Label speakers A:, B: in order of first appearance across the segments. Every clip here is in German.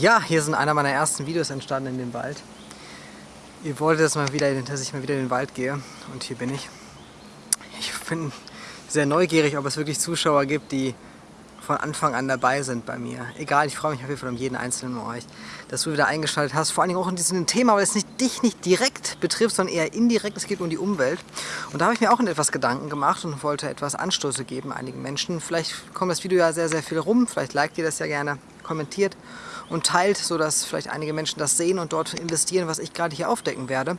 A: Ja, hier sind einer meiner ersten Videos entstanden in dem Wald. Ihr wolltet, dass, mal wieder, dass ich mal wieder in den Wald gehe und hier bin ich. Ich bin sehr neugierig, ob es wirklich Zuschauer gibt, die von Anfang an dabei sind bei mir. Egal, ich freue mich auf jeden Fall um jeden einzelnen von euch, dass du wieder eingeschaltet hast. Vor allen Dingen auch in diesem Thema, weil es nicht dich nicht direkt betrifft, sondern eher indirekt. Es geht um die Umwelt. Und da habe ich mir auch etwas Gedanken gemacht und wollte etwas Anstöße geben einigen Menschen. Vielleicht kommt das Video ja sehr, sehr viel rum. Vielleicht liked ihr das ja gerne, kommentiert und teilt, sodass vielleicht einige Menschen das sehen und dort investieren, was ich gerade hier aufdecken werde.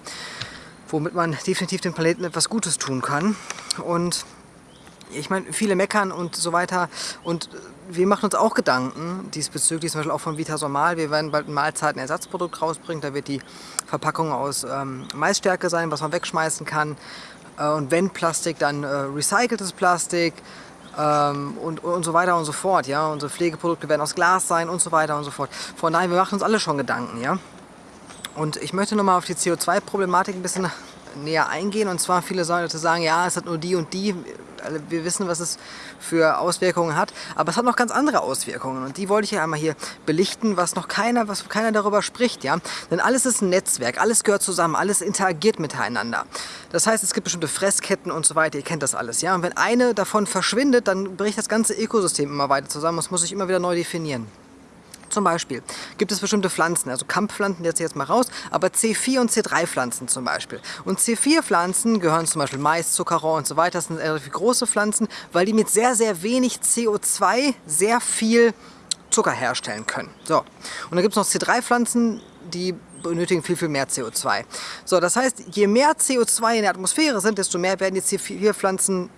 A: Womit man definitiv dem Planeten etwas Gutes tun kann. Und ich meine, viele meckern und so weiter und wir machen uns auch Gedanken diesbezüglich, zum Beispiel auch von Vitasomal. Wir werden bald ein Mahlzeitenersatzprodukt rausbringen, da wird die Verpackung aus ähm, Maisstärke sein, was man wegschmeißen kann. Äh, und wenn Plastik, dann äh, recyceltes Plastik ähm, und, und so weiter und so fort. Ja? Unsere Pflegeprodukte werden aus Glas sein und so weiter und so fort. Von daher, wir machen uns alle schon Gedanken. Ja? Und ich möchte nochmal auf die CO2-Problematik ein bisschen näher eingehen. Und zwar viele Leute sagen, ja, es hat nur die und die. Wir wissen, was es für Auswirkungen hat. Aber es hat noch ganz andere Auswirkungen. Und die wollte ich ja einmal hier belichten, was noch keiner, was keiner darüber spricht. Ja? Denn alles ist ein Netzwerk, alles gehört zusammen, alles interagiert miteinander. Das heißt, es gibt bestimmte Fressketten und so weiter. Ihr kennt das alles. Ja? Und wenn eine davon verschwindet, dann bricht das ganze Ökosystem immer weiter zusammen. Es muss sich immer wieder neu definieren. Zum Beispiel gibt es bestimmte Pflanzen, also Kamppflanzen, jetzt jetzt mal raus, aber C4 und C3-Pflanzen zum Beispiel. Und C4-Pflanzen gehören zum Beispiel Mais, Zuckerrohr und so weiter, das sind relativ große Pflanzen, weil die mit sehr, sehr wenig CO2 sehr viel Zucker herstellen können. So. Und dann gibt es noch C3-Pflanzen, die benötigen viel, viel mehr CO2. So, das heißt, je mehr CO2 in der Atmosphäre sind, desto mehr werden die C4-Pflanzen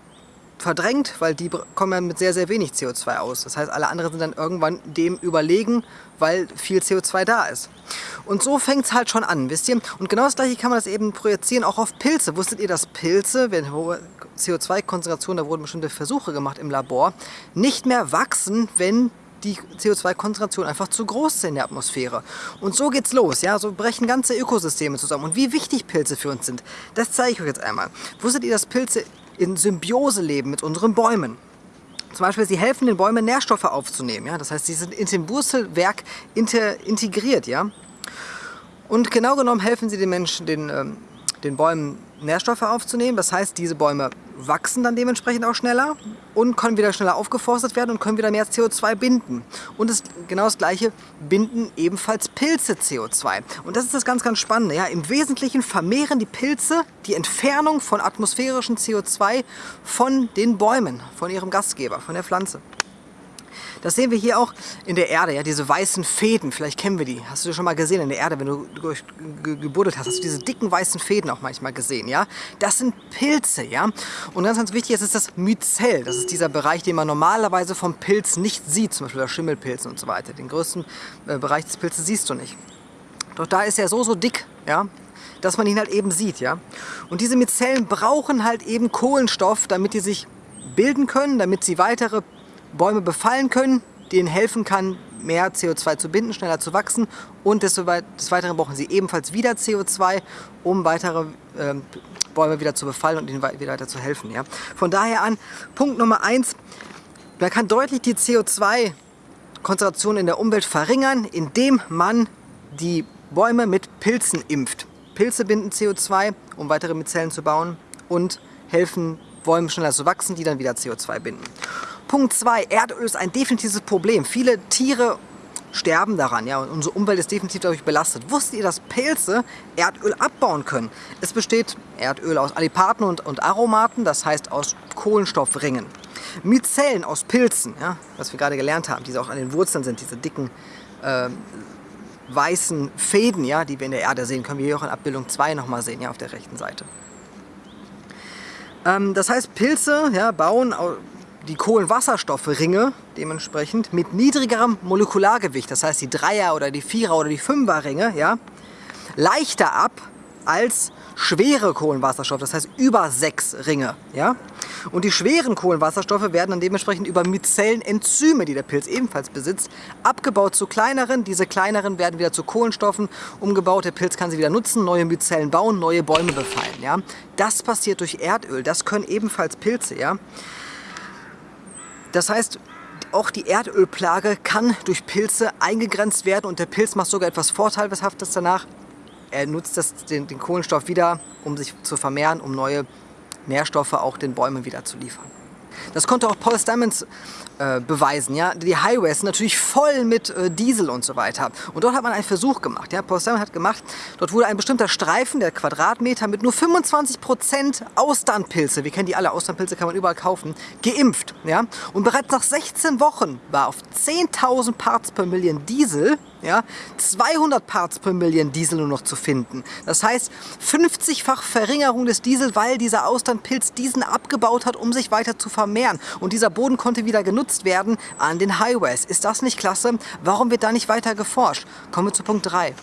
A: verdrängt, weil die kommen ja mit sehr, sehr wenig CO2 aus. Das heißt, alle anderen sind dann irgendwann dem überlegen, weil viel CO2 da ist. Und so fängt es halt schon an, wisst ihr? Und genau das gleiche kann man das eben projizieren auch auf Pilze. Wusstet ihr, dass Pilze, wenn hohe CO2-Konzentration, da wurden bestimmte Versuche gemacht im Labor, nicht mehr wachsen, wenn die CO2-Konzentration einfach zu groß ist in der Atmosphäre. Und so geht's los, ja, so brechen ganze Ökosysteme zusammen. Und wie wichtig Pilze für uns sind, das zeige ich euch jetzt einmal. Wusstet ihr, dass Pilze in Symbiose leben mit unseren Bäumen. Zum Beispiel, sie helfen den Bäumen Nährstoffe aufzunehmen. Ja? Das heißt, sie sind in dem Wurzelwerk integriert. Ja? Und genau genommen helfen sie den Menschen, den, ähm, den Bäumen Nährstoffe aufzunehmen. Das heißt, diese Bäume wachsen dann dementsprechend auch schneller und können wieder schneller aufgeforstet werden und können wieder mehr CO2 binden. Und das, genau das gleiche binden ebenfalls Pilze CO2. Und das ist das ganz, ganz Spannende. Ja? Im Wesentlichen vermehren die Pilze die Entfernung von atmosphärischem CO2 von den Bäumen, von ihrem Gastgeber, von der Pflanze. Das sehen wir hier auch in der Erde, ja, diese weißen Fäden, vielleicht kennen wir die. Hast du schon mal gesehen in der Erde, wenn du gebuddelt hast, hast du diese dicken weißen Fäden auch manchmal gesehen, ja? Das sind Pilze, ja? Und ganz, ganz wichtig ist, ist das Myzel. Das ist dieser Bereich, den man normalerweise vom Pilz nicht sieht, zum Beispiel der Schimmelpilzen und so weiter. Den größten äh, Bereich des Pilzes siehst du nicht. Doch da ist er so, so dick, ja, dass man ihn halt eben sieht, ja. Und diese Myzellen brauchen halt eben Kohlenstoff, damit die sich bilden können, damit sie weitere Bäume befallen können, denen helfen kann, mehr CO2 zu binden, schneller zu wachsen und des, Weiteren brauchen sie ebenfalls wieder CO2, um weitere äh, Bäume wieder zu befallen und ihnen wieder weiter zu helfen. Ja? Von daher an, Punkt Nummer eins: man kann deutlich die CO2-Konzentration in der Umwelt verringern, indem man die Bäume mit Pilzen impft. Pilze binden CO2, um weitere Myzellen zu bauen und helfen Bäumen schneller zu wachsen, die dann wieder CO2 binden. Punkt 2. Erdöl ist ein definitives Problem. Viele Tiere sterben daran, ja, unsere Umwelt ist definitiv dadurch belastet. Wusstet ihr, dass Pilze Erdöl abbauen können? Es besteht Erdöl aus Alipaten und, und Aromaten, das heißt aus Kohlenstoffringen. Myzellen aus Pilzen, ja, was wir gerade gelernt haben, die auch an den Wurzeln sind, diese dicken äh, weißen Fäden, ja, die wir in der Erde sehen, können wir hier auch in Abbildung 2 nochmal sehen, ja, auf der rechten Seite. Ähm, das heißt, Pilze ja, bauen die Kohlenwasserstoffringe dementsprechend mit niedrigerem Molekulargewicht, das heißt die Dreier- oder die Vierer- oder die Fünferringe, ja, leichter ab als schwere Kohlenwasserstoffe, das heißt über sechs Ringe. Ja? Und die schweren Kohlenwasserstoffe werden dann dementsprechend über Myzellenenzyme, die der Pilz ebenfalls besitzt, abgebaut zu kleineren. Diese kleineren werden wieder zu Kohlenstoffen umgebaut. Der Pilz kann sie wieder nutzen, neue Myzellen bauen, neue Bäume befallen. Ja? Das passiert durch Erdöl. Das können ebenfalls Pilze. Ja? Das heißt, auch die Erdölplage kann durch Pilze eingegrenzt werden und der Pilz macht sogar etwas Vorteilhaftes danach. Er nutzt das, den, den Kohlenstoff wieder, um sich zu vermehren, um neue Nährstoffe auch den Bäumen wieder zu liefern. Das konnte auch Paul Stamets äh, beweisen. Ja? Die Highways sind natürlich voll mit äh, Diesel und so weiter. Und dort hat man einen Versuch gemacht. Ja? Paul Stamets hat gemacht, dort wurde ein bestimmter Streifen, der Quadratmeter, mit nur 25% Austernpilze, wir kennen die alle, Austernpilze kann man überall kaufen, geimpft. Ja? Und bereits nach 16 Wochen war auf 10.000 Parts per Million Diesel ja, 200 Parts per Million Diesel nur noch zu finden. Das heißt 50-fach Verringerung des Diesel, weil dieser Austernpilz diesen abgebaut hat, um sich weiter zu vermehren. Und dieser Boden konnte wieder genutzt werden an den Highways. Ist das nicht klasse? Warum wird da nicht weiter geforscht? Kommen wir zu Punkt 3.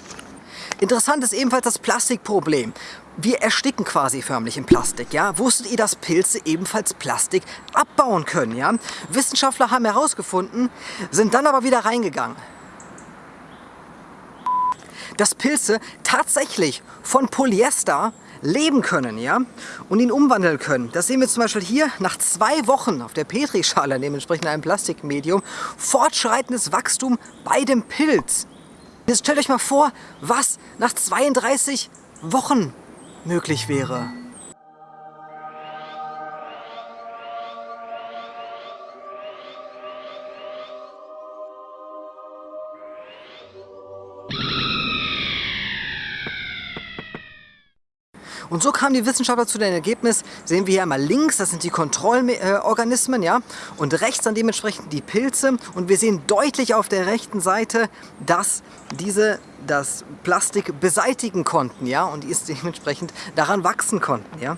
A: Interessant ist ebenfalls das Plastikproblem. Wir ersticken quasi förmlich in Plastik, ja? Wusstet ihr, dass Pilze ebenfalls Plastik abbauen können, ja? Wissenschaftler haben herausgefunden, sind dann aber wieder reingegangen dass Pilze tatsächlich von Polyester leben können ja, und ihn umwandeln können. Das sehen wir zum Beispiel hier nach zwei Wochen auf der Petrischale, dementsprechend einem Plastikmedium, fortschreitendes Wachstum bei dem Pilz. Jetzt stellt euch mal vor, was nach 32 Wochen möglich wäre. Und so kamen die Wissenschaftler zu dem Ergebnis, sehen wir hier einmal links, das sind die Kontrollorganismen, ja, und rechts dann dementsprechend die Pilze. Und wir sehen deutlich auf der rechten Seite, dass diese das Plastik beseitigen konnten, ja, und die dementsprechend daran wachsen konnten, ja.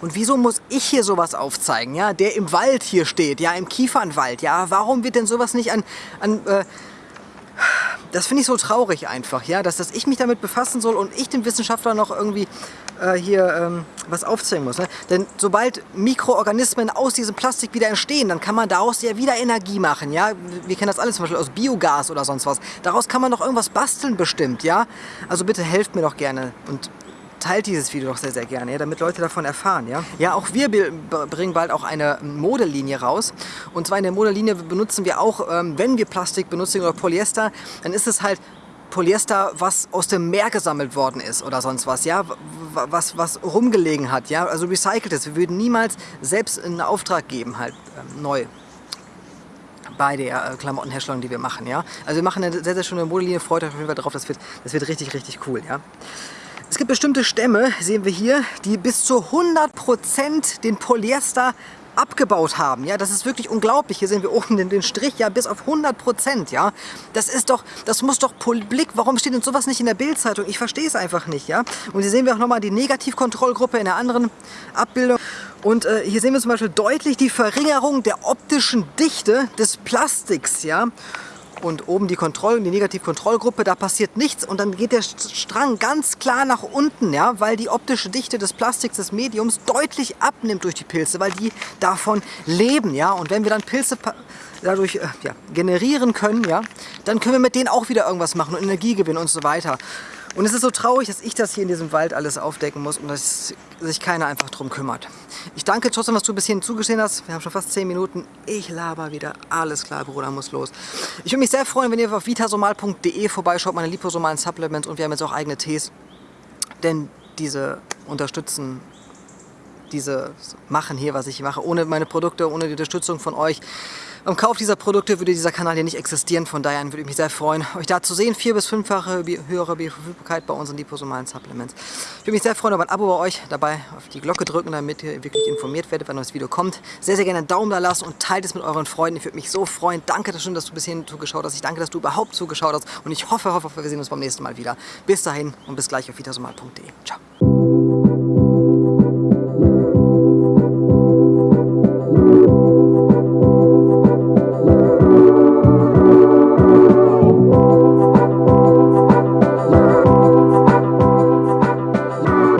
A: Und wieso muss ich hier sowas aufzeigen, ja, der im Wald hier steht, ja, im Kiefernwald, ja, warum wird denn sowas nicht an, an äh, das finde ich so traurig einfach, ja, dass, dass ich mich damit befassen soll und ich den Wissenschaftler noch irgendwie äh, hier ähm, was aufzeigen muss. Ne? Denn sobald Mikroorganismen aus diesem Plastik wieder entstehen, dann kann man daraus ja wieder Energie machen, ja. Wir kennen das alles zum Beispiel aus Biogas oder sonst was. Daraus kann man noch irgendwas basteln bestimmt, ja. Also bitte helft mir doch gerne und teilt dieses Video doch sehr, sehr gerne, ja, damit Leute davon erfahren. Ja? ja, auch wir bringen bald auch eine Modelinie raus. Und zwar in der Modelinie benutzen wir auch, ähm, wenn wir Plastik benutzen oder Polyester, dann ist es halt Polyester, was aus dem Meer gesammelt worden ist oder sonst was, ja, was, was rumgelegen hat, ja, also recyceltes. Wir würden niemals selbst einen Auftrag geben, halt ähm, neu bei der äh, Klamottenherstellung, die wir machen, ja. Also wir machen eine sehr, sehr schöne Modelinie, freut euch auf jeden Fall drauf, das wird, das wird richtig, richtig cool, ja. Es gibt bestimmte Stämme, sehen wir hier, die bis zu 100% den Polyester abgebaut haben. Ja, das ist wirklich unglaublich. Hier sehen wir oben den, den Strich, ja, bis auf 100 Prozent. Ja, das ist doch, das muss doch Blick. Warum steht denn sowas nicht in der Bildzeitung? Ich verstehe es einfach nicht. Ja, und hier sehen wir auch nochmal die Negativkontrollgruppe in der anderen Abbildung. Und äh, hier sehen wir zum Beispiel deutlich die Verringerung der optischen Dichte des Plastiks. Ja, und oben die Kontroll- die Negativkontrollgruppe, da passiert nichts und dann geht der Strang ganz klar nach unten, ja, weil die optische Dichte des Plastiks, des Mediums deutlich abnimmt durch die Pilze, weil die davon leben, ja, und wenn wir dann Pilze dadurch äh, ja, generieren können, ja, dann können wir mit denen auch wieder irgendwas machen und Energie gewinnen und so weiter. Und es ist so traurig, dass ich das hier in diesem Wald alles aufdecken muss und dass sich keiner einfach drum kümmert. Ich danke trotzdem, dass du bis hierhin zugesehen hast. Wir haben schon fast 10 Minuten. Ich laber wieder. Alles klar, Bruder, muss los. Ich würde mich sehr freuen, wenn ihr auf vitasomal.de vorbeischaut, meine liposomalen Supplements und wir haben jetzt auch eigene Tees. Denn diese unterstützen diese machen hier, was ich mache. Ohne meine Produkte, ohne die Unterstützung von euch beim Kauf dieser Produkte würde dieser Kanal hier nicht existieren. Von daher würde ich mich sehr freuen, euch da zu sehen. Vier- bis fünffache höhere Bioverfügbarkeit bei unseren liposomalen Supplements. Ich würde mich sehr freuen über ein Abo bei euch. Dabei auf die Glocke drücken, damit ihr wirklich informiert werdet, wenn neues Video kommt. Sehr, sehr gerne einen Daumen da lassen und teilt es mit euren Freunden. Ich würde mich so freuen. Danke schön, dass du bis hierhin zugeschaut hast. Ich danke, dass du überhaupt zugeschaut hast. Und ich hoffe, hoffe, wir sehen uns beim nächsten Mal wieder. Bis dahin und bis gleich auf vitasomal.de. Ciao.